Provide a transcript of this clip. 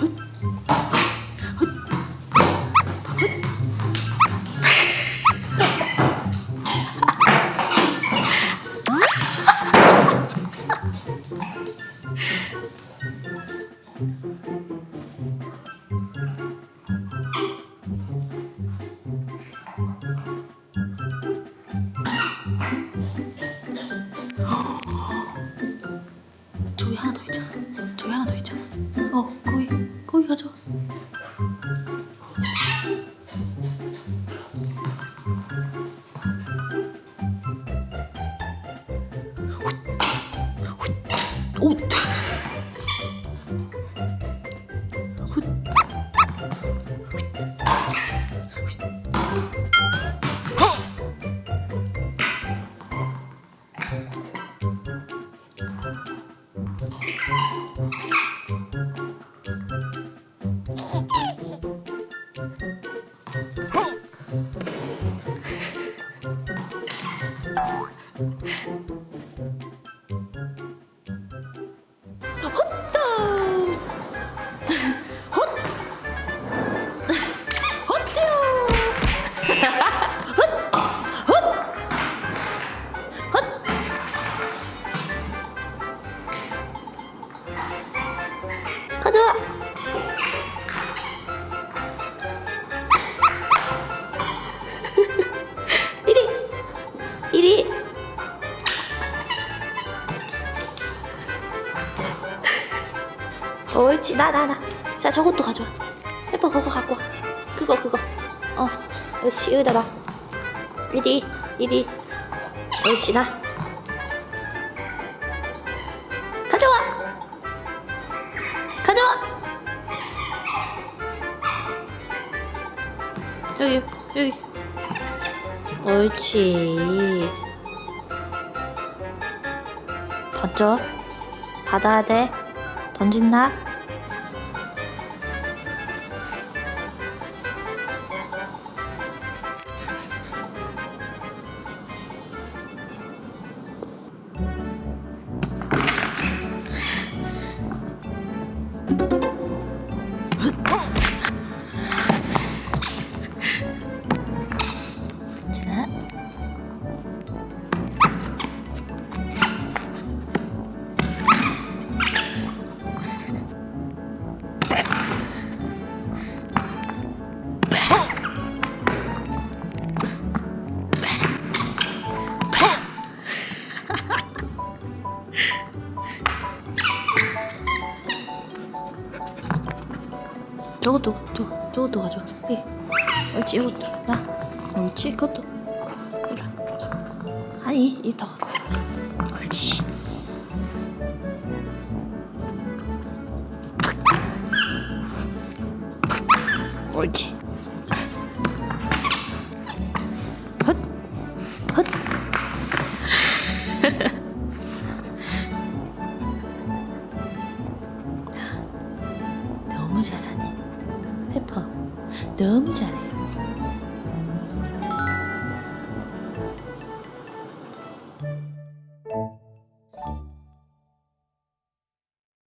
저기 어, 거기, 거기 가져. 오, 옳지. 나 나 나. 자 저것도 가져와. 해봐 그거 갖고 와. 그거 그거. 어. 옳지. 여기다 놔 이리 이리. 옳지 나. 가져와. 가져와. 여기 여기. 옳지. 던져. 받아야 돼. 던진다. 저것도 저, 저것도 가져. 예. 옳지 이것도. 나. 옳지 그것도. 아니 이더. 옳지. 옳지. 헛. 헛. 너무 잘하 예뻐 너무 잘해